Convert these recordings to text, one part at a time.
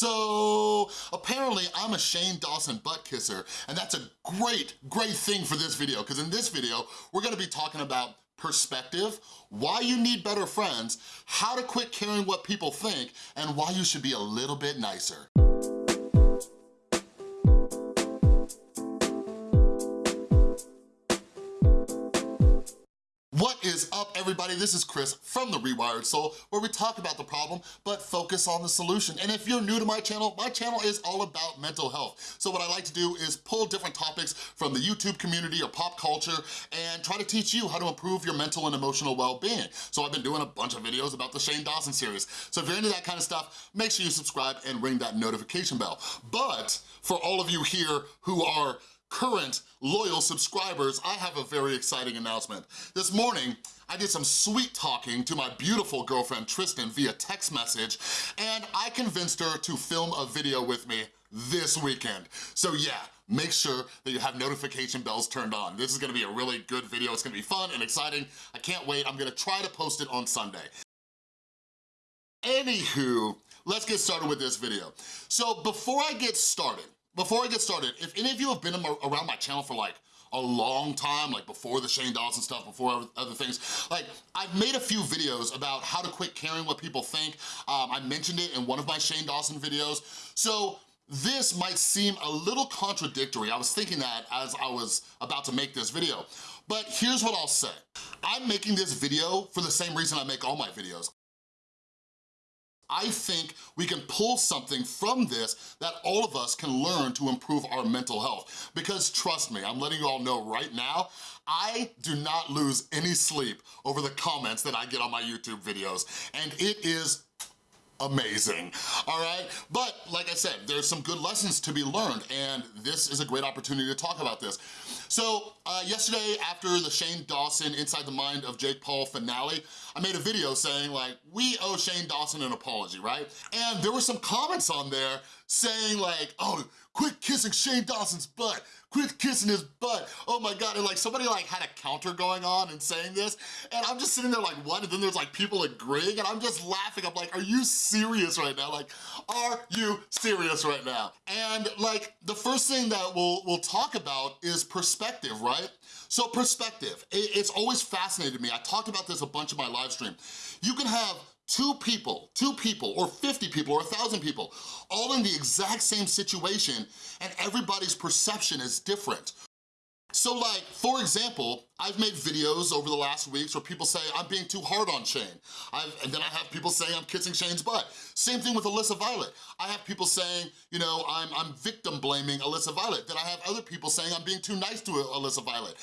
So apparently I'm a Shane Dawson butt kisser and that's a great, great thing for this video because in this video, we're gonna be talking about perspective, why you need better friends, how to quit caring what people think, and why you should be a little bit nicer. Is up, everybody? This is Chris from The Rewired Soul, where we talk about the problem, but focus on the solution. And if you're new to my channel, my channel is all about mental health. So what I like to do is pull different topics from the YouTube community or pop culture and try to teach you how to improve your mental and emotional well-being. So I've been doing a bunch of videos about the Shane Dawson series. So if you're into that kind of stuff, make sure you subscribe and ring that notification bell. But for all of you here who are current loyal subscribers, I have a very exciting announcement. This morning, I did some sweet talking to my beautiful girlfriend Tristan via text message, and I convinced her to film a video with me this weekend. So yeah, make sure that you have notification bells turned on. This is gonna be a really good video. It's gonna be fun and exciting. I can't wait. I'm gonna try to post it on Sunday. Anywho, let's get started with this video. So before I get started, before I get started, if any of you have been around my channel for like a long time, like before the Shane Dawson stuff, before other things. Like, I've made a few videos about how to quit caring what people think. Um, I mentioned it in one of my Shane Dawson videos. So this might seem a little contradictory. I was thinking that as I was about to make this video. But here's what I'll say. I'm making this video for the same reason I make all my videos. I think we can pull something from this that all of us can learn to improve our mental health. Because trust me, I'm letting you all know right now, I do not lose any sleep over the comments that I get on my YouTube videos. And it is amazing, all right? But like I said, there's some good lessons to be learned and this is a great opportunity to talk about this. So uh, yesterday after the Shane Dawson Inside the Mind of Jake Paul finale, I made a video saying like, we owe Shane Dawson an apology, right? And there were some comments on there saying like, oh, quit kissing Shane Dawson's butt, quit kissing his butt, oh my God, and like somebody like had a counter going on and saying this, and I'm just sitting there like, what? And then there's like people agreeing, and I'm just laughing, I'm like, are you serious right now? Like, are you serious right now? And like, the first thing that we'll, we'll talk about is perspective, right? So perspective, it's always fascinated me. I talked about this a bunch of my live stream. You can have two people, two people, or 50 people, or 1,000 people, all in the exact same situation, and everybody's perception is different. So like, for example, I've made videos over the last weeks where people say I'm being too hard on Shane. I've, and then I have people saying I'm kissing Shane's butt. Same thing with Alyssa Violet. I have people saying, you know, I'm, I'm victim blaming Alyssa Violet. Then I have other people saying I'm being too nice to Alyssa Violet.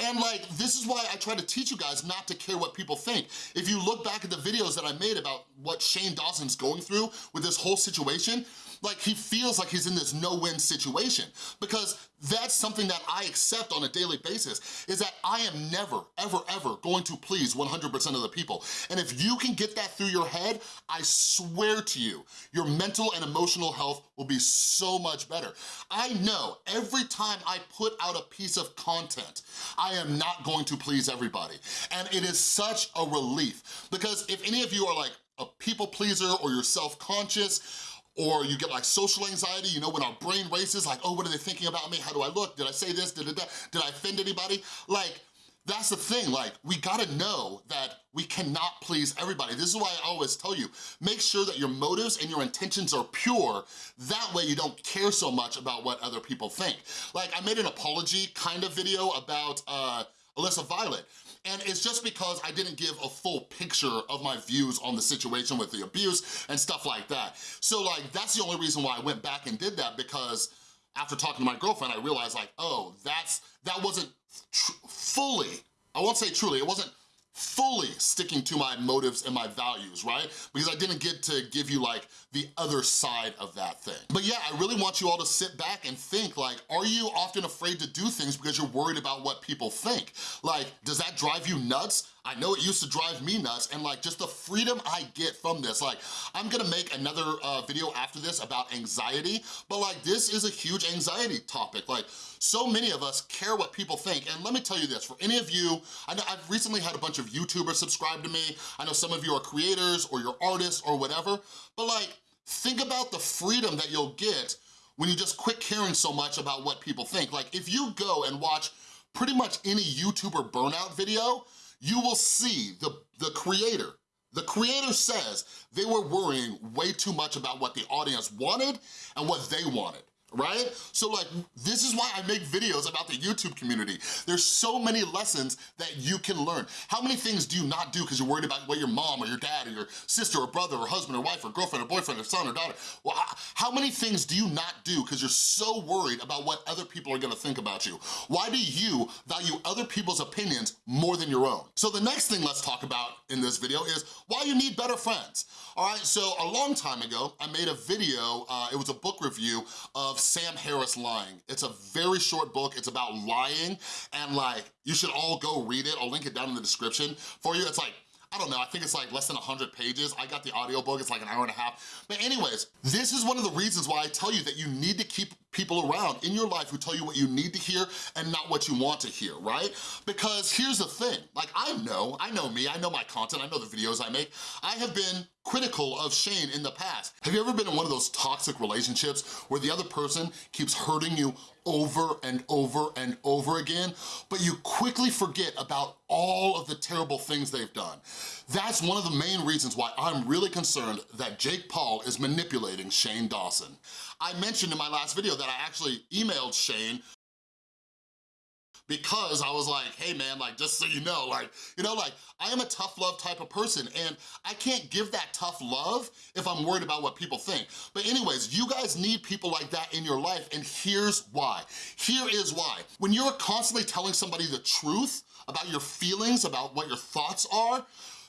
And like, this is why I try to teach you guys not to care what people think. If you look back at the videos that I made about what Shane Dawson's going through with this whole situation, like he feels like he's in this no-win situation because that's something that I accept on a daily basis is that I am never, ever, ever going to please 100% of the people. And if you can get that through your head, I swear to you, your mental and emotional health will be so much better. I know every time I put out a piece of content, I am not going to please everybody. And it is such a relief because if any of you are like a people pleaser or you're self-conscious, or you get like social anxiety, you know, when our brain races, like, oh, what are they thinking about me? How do I look? Did I say this? Did, I, did I offend anybody? Like, that's the thing, like, we gotta know that we cannot please everybody. This is why I always tell you, make sure that your motives and your intentions are pure. That way you don't care so much about what other people think. Like, I made an apology kind of video about uh, Alyssa Violet. And it's just because I didn't give a full picture of my views on the situation with the abuse and stuff like that. So like, that's the only reason why I went back and did that because after talking to my girlfriend, I realized like, oh, that's that wasn't fully, I won't say truly, it wasn't fully sticking to my motives and my values, right? Because I didn't get to give you like the other side of that thing. But yeah, I really want you all to sit back and think like, are you often afraid to do things because you're worried about what people think? Like, does that drive you nuts? I know it used to drive me nuts and like just the freedom I get from this. Like I'm gonna make another uh, video after this about anxiety, but like this is a huge anxiety topic. Like so many of us care what people think. And let me tell you this, for any of you, I know I've recently had a bunch of YouTubers subscribe to me. I know some of you are creators or you're artists or whatever, but like think about the freedom that you'll get when you just quit caring so much about what people think. Like if you go and watch pretty much any YouTuber burnout video, you will see the, the creator, the creator says they were worrying way too much about what the audience wanted and what they wanted right? So like, this is why I make videos about the YouTube community. There's so many lessons that you can learn. How many things do you not do because you're worried about what your mom or your dad or your sister or brother or husband or wife or girlfriend or boyfriend or son or daughter, well, how many things do you not do because you're so worried about what other people are gonna think about you? Why do you value other people's opinions more than your own? So the next thing let's talk about in this video is why you need better friends. All right, so a long time ago, I made a video, uh, it was a book review of Sam Harris Lying. It's a very short book, it's about lying, and like, you should all go read it. I'll link it down in the description for you. It's like I don't know, I think it's like less than 100 pages. I got the audiobook, it's like an hour and a half. But anyways, this is one of the reasons why I tell you that you need to keep people around in your life who tell you what you need to hear and not what you want to hear, right? Because here's the thing, like I know, I know me, I know my content, I know the videos I make. I have been critical of Shane in the past. Have you ever been in one of those toxic relationships where the other person keeps hurting you over and over and over again, but you quickly forget about all of the terrible things they've done. That's one of the main reasons why I'm really concerned that Jake Paul is manipulating Shane Dawson. I mentioned in my last video that I actually emailed Shane because I was like, hey man, like just so you know, like, you know, like I am a tough love type of person and I can't give that tough love if I'm worried about what people think. But anyways, you guys need people like that in your life and here's why. Here is why. When you're constantly telling somebody the truth about your feelings, about what your thoughts are,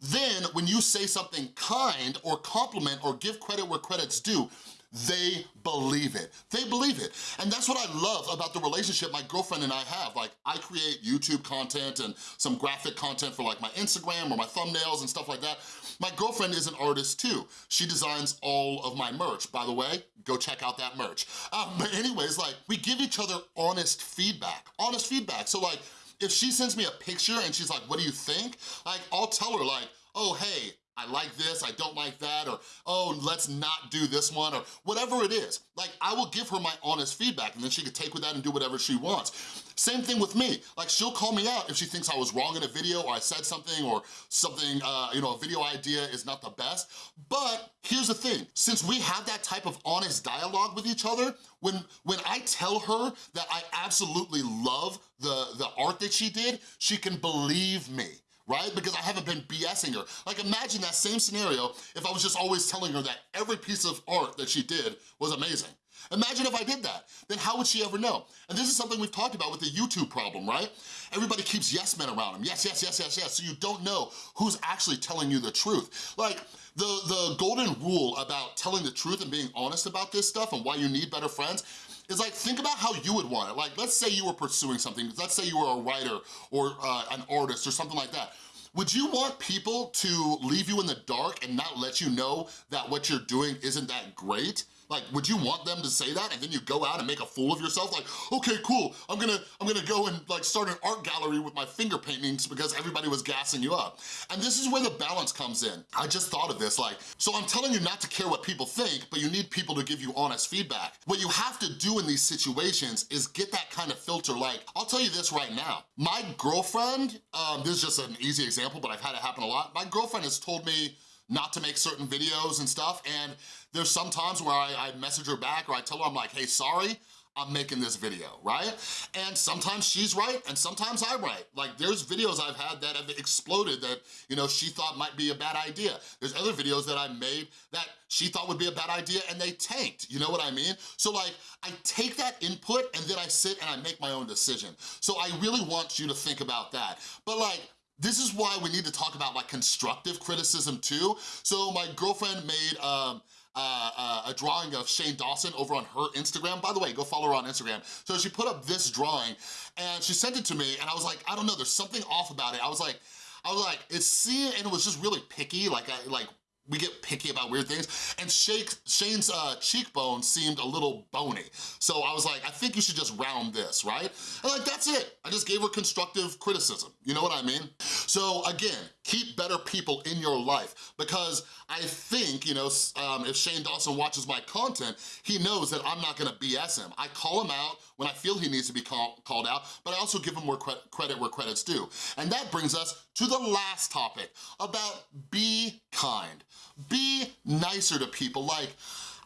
then when you say something kind or compliment or give credit where credit's due, they believe it. They believe it. And that's what I love about the relationship my girlfriend and I have. Like, I create YouTube content and some graphic content for like my Instagram or my thumbnails and stuff like that. My girlfriend is an artist too. She designs all of my merch. By the way, go check out that merch. Um, but anyways, like, we give each other honest feedback. Honest feedback. So like, if she sends me a picture and she's like, what do you think? Like, I'll tell her like, oh, hey, I like this, I don't like that, or oh, let's not do this one, or whatever it is. Like, I will give her my honest feedback and then she can take with that and do whatever she wants. Same thing with me. Like, she'll call me out if she thinks I was wrong in a video or I said something or something, uh, you know, a video idea is not the best. But here's the thing, since we have that type of honest dialogue with each other, when, when I tell her that I absolutely love the, the art that she did, she can believe me right? Because I haven't been BSing her. Like imagine that same scenario if I was just always telling her that every piece of art that she did was amazing. Imagine if I did that, then how would she ever know? And this is something we've talked about with the YouTube problem, right? Everybody keeps yes men around them. Yes, yes, yes, yes, yes. So you don't know who's actually telling you the truth. Like, the, the golden rule about telling the truth and being honest about this stuff and why you need better friends is like, think about how you would want it. Like, let's say you were pursuing something. Let's say you were a writer or uh, an artist or something like that. Would you want people to leave you in the dark and not let you know that what you're doing isn't that great? Like, would you want them to say that and then you go out and make a fool of yourself? Like, okay, cool, I'm gonna, I'm gonna go and like start an art gallery with my finger paintings because everybody was gassing you up. And this is where the balance comes in. I just thought of this, like, so I'm telling you not to care what people think, but you need people to give you honest feedback. What you have to do in these situations is get that kind of filter. Like, I'll tell you this right now. My girlfriend, um, this is just an easy example, but I've had it happen a lot. My girlfriend has told me not to make certain videos and stuff. And there's some times where I, I message her back or I tell her, I'm like, hey, sorry, I'm making this video, right? And sometimes she's right and sometimes I'm right. Like there's videos I've had that have exploded that, you know, she thought might be a bad idea. There's other videos that I made that she thought would be a bad idea and they tanked, you know what I mean? So like, I take that input and then I sit and I make my own decision. So I really want you to think about that. But like, this is why we need to talk about like constructive criticism too. So my girlfriend made um, uh, uh, a drawing of Shane Dawson over on her Instagram. By the way, go follow her on Instagram. So she put up this drawing and she sent it to me and I was like, I don't know, there's something off about it. I was like, I was like, it's seeing, and it was just really picky, like, I, like we get picky about weird things. And Shake, Shane's uh, cheekbone seemed a little bony. So I was like, I think you should just round this, right? And like, that's it. I just gave her constructive criticism. You know what I mean? So again, keep better people in your life because I think, you know, um, if Shane Dawson watches my content, he knows that I'm not gonna BS him. I call him out when I feel he needs to be call, called out, but I also give him more cre credit where credit's due. And that brings us to the last topic about be kind. Be nicer to people. Like,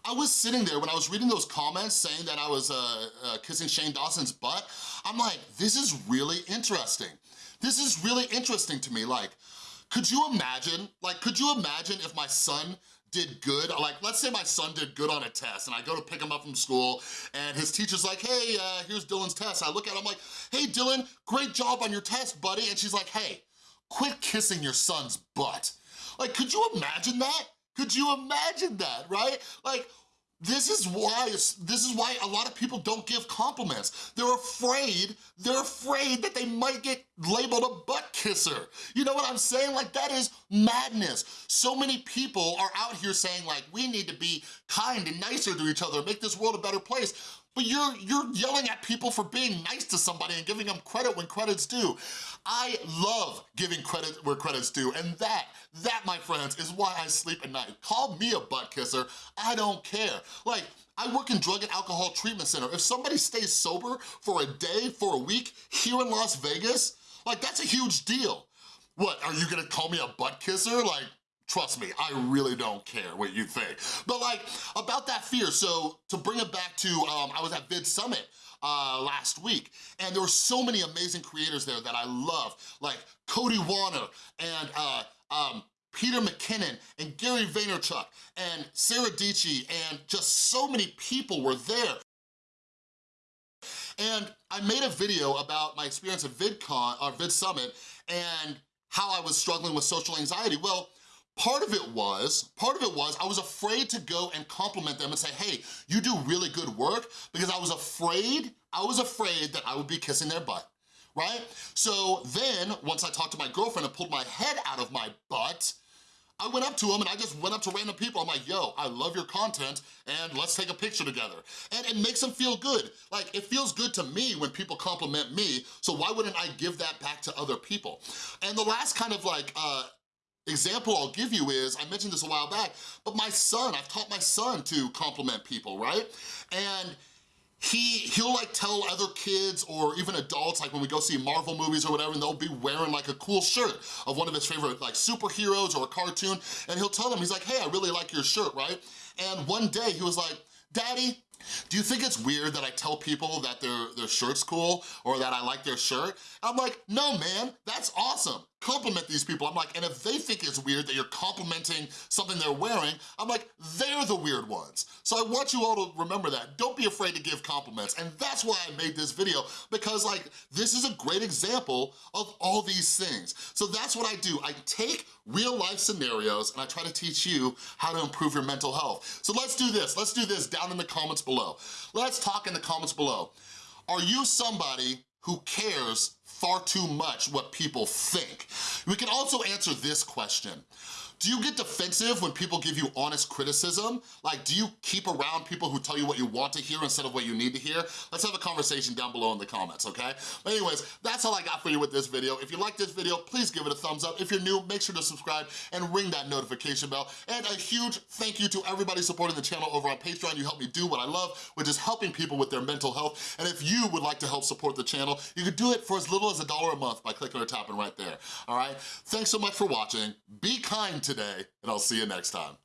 I was sitting there when I was reading those comments saying that I was uh, uh, kissing Shane Dawson's butt. I'm like, this is really interesting. This is really interesting to me. Like, could you imagine, like, could you imagine if my son did good, like let's say my son did good on a test and I go to pick him up from school and his teacher's like, hey, uh, here's Dylan's test. I look at him like, hey Dylan, great job on your test, buddy. And she's like, hey, quit kissing your son's butt. Like, could you imagine that? Could you imagine that, right? Like, this is why this is why a lot of people don't give compliments. They're afraid, they're afraid that they might get labeled a butt kisser. You know what I'm saying? Like that is madness. So many people are out here saying like, we need to be kind and nicer to each other, make this world a better place. But you're, you're yelling at people for being nice to somebody and giving them credit when credit's due. I love giving credit where credit's due, and that, that, my friends, is why I sleep at night. Call me a butt kisser, I don't care. Like, I work in drug and alcohol treatment center. If somebody stays sober for a day, for a week, here in Las Vegas, like, that's a huge deal. What, are you gonna call me a butt kisser? Like, Trust me, I really don't care what you think. But like, about that fear, so to bring it back to, um, I was at Vid Summit uh, last week, and there were so many amazing creators there that I love, like Cody Wanner and uh, um, Peter McKinnon and Gary Vaynerchuk and Sarah Dietschy and just so many people were there. And I made a video about my experience at VidCon, or Vid Summit, and how I was struggling with social anxiety. Well, Part of it was, part of it was I was afraid to go and compliment them and say, hey, you do really good work because I was afraid, I was afraid that I would be kissing their butt, right? So then, once I talked to my girlfriend and pulled my head out of my butt, I went up to them and I just went up to random people. I'm like, yo, I love your content and let's take a picture together. And it makes them feel good. Like, it feels good to me when people compliment me, so why wouldn't I give that back to other people? And the last kind of like uh, example I'll give you is, I mentioned this a while back, but my son, I've taught my son to compliment people, right? And he, he'll like tell other kids or even adults, like when we go see Marvel movies or whatever, and they'll be wearing like a cool shirt of one of his favorite like superheroes or a cartoon, and he'll tell them, he's like, hey, I really like your shirt, right? And one day he was like, Daddy, do you think it's weird that I tell people that their, their shirt's cool or that I like their shirt? I'm like, no man, that's awesome compliment these people. I'm like, and if they think it's weird that you're complimenting something they're wearing, I'm like, they're the weird ones. So I want you all to remember that. Don't be afraid to give compliments. And that's why I made this video, because like, this is a great example of all these things. So that's what I do. I take real life scenarios and I try to teach you how to improve your mental health. So let's do this. Let's do this down in the comments below. Let's talk in the comments below. Are you somebody who cares far too much what people think. We can also answer this question. Do you get defensive when people give you honest criticism? Like, do you keep around people who tell you what you want to hear instead of what you need to hear? Let's have a conversation down below in the comments, okay? But anyways, that's all I got for you with this video. If you like this video, please give it a thumbs up. If you're new, make sure to subscribe and ring that notification bell. And a huge thank you to everybody supporting the channel over on Patreon. You help me do what I love, which is helping people with their mental health. And if you would like to help support the channel, you could do it for as little as a dollar a month by clicking or tapping right there, all right? Thanks so much for watching. Be kind today, and I'll see you next time.